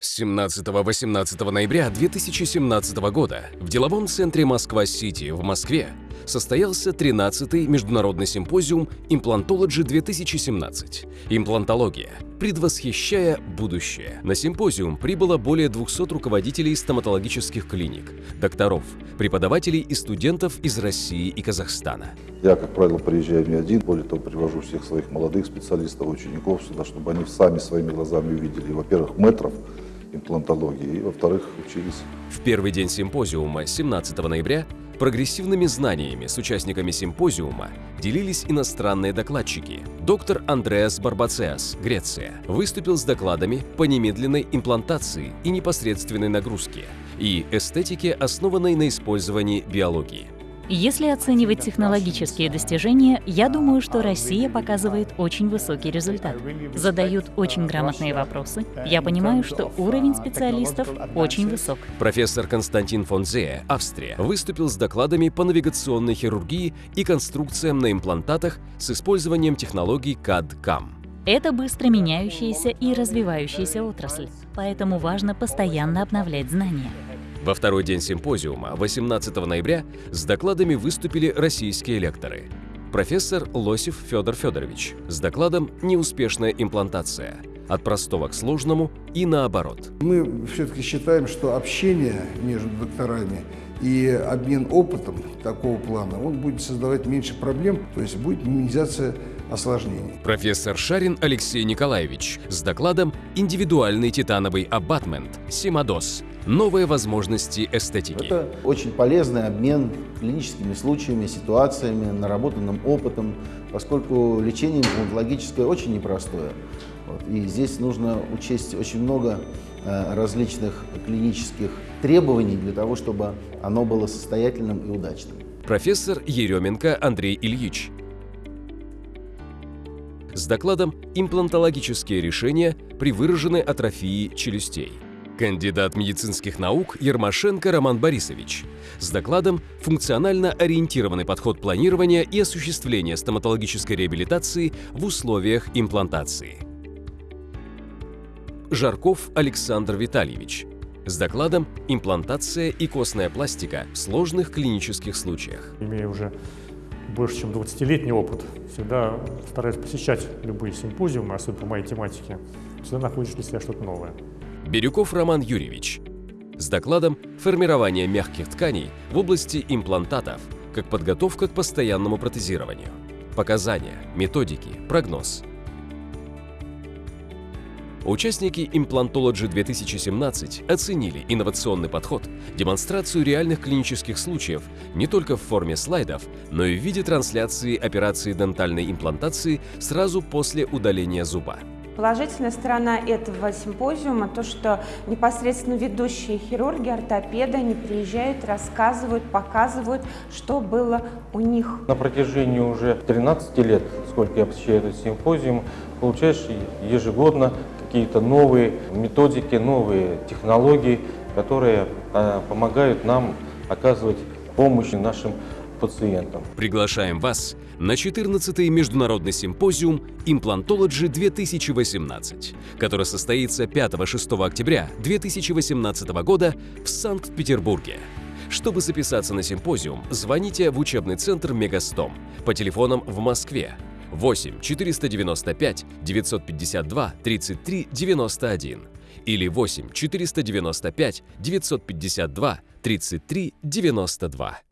С 17-18 ноября 2017 года в деловом центре Москва-Сити в Москве состоялся 13-й международный симпозиум «Имплантологи-2017. Имплантология. Предвосхищая будущее». На симпозиум прибыло более 200 руководителей стоматологических клиник, докторов, преподавателей и студентов из России и Казахстана. Я, как правило, приезжаю не один, более того, привожу всех своих молодых специалистов, учеников сюда, чтобы они сами своими глазами увидели, во-первых, метров, имплантологии, и, во-вторых, учились. В первый день симпозиума, 17 ноября, прогрессивными знаниями с участниками симпозиума делились иностранные докладчики. Доктор Андреас Барбацеас, Греция, выступил с докладами по немедленной имплантации и непосредственной нагрузке и эстетике, основанной на использовании биологии. Если оценивать технологические достижения, я думаю, что Россия показывает очень высокий результат. Задают очень грамотные вопросы. Я понимаю, что уровень специалистов очень высок. Профессор Константин Фонзе, Австрия, выступил с докладами по навигационной хирургии и конструкциям на имплантатах с использованием технологий CAD-CAM. Это быстро меняющаяся и развивающаяся отрасль, поэтому важно постоянно обновлять знания. Во второй день симпозиума, 18 ноября, с докладами выступили российские лекторы. Профессор Лосев Федор Федорович с докладом «Неуспешная имплантация. От простого к сложному и наоборот». Мы все-таки считаем, что общение между докторами и обмен опытом такого плана, он будет создавать меньше проблем, то есть будет минимизация осложнений. Профессор Шарин Алексей Николаевич с докладом «Индивидуальный титановый абатмент. Симадос. Новые возможности эстетики». Это очень полезный обмен клиническими случаями, ситуациями, наработанным опытом, поскольку лечение имплантологическое очень непростое. Вот. И здесь нужно учесть очень много э, различных клинических требований для того, чтобы оно было состоятельным и удачным. Профессор Еременко Андрей Ильич с докладом «Имплантологические решения при выраженной атрофии челюстей». Кандидат медицинских наук Ермашенко Роман Борисович с докладом «Функционально ориентированный подход планирования и осуществления стоматологической реабилитации в условиях имплантации». Жарков Александр Витальевич с докладом «Имплантация и костная пластика в сложных клинических случаях». Имея уже больше чем 20-летний опыт, всегда стараюсь посещать любые симпозиумы, особенно по моей тематике, всегда находишь для себя что-то новое. Бирюков Роман Юрьевич с докладом «Формирование мягких тканей в области имплантатов как подготовка к постоянному протезированию. Показания, методики, прогноз». Участники Implantology 2017 оценили инновационный подход, демонстрацию реальных клинических случаев не только в форме слайдов, но и в виде трансляции операции дентальной имплантации сразу после удаления зуба. Положительная сторона этого симпозиума то, что непосредственно ведущие хирурги, ортопеды, они приезжают, рассказывают, показывают, что было у них. На протяжении уже 13 лет, сколько я посещаю этот симпозиум, получаешь ежегодно какие-то новые методики, новые технологии, которые а, помогают нам оказывать помощь нашим пациентам. Приглашаем вас на 14-й международный симпозиум Implantology 2018, который состоится 5-6 октября 2018 года в Санкт-Петербурге. Чтобы записаться на симпозиум, звоните в учебный центр Мегастом по телефонам в Москве 8 495 952 33 91 или 8 495 952 33 92.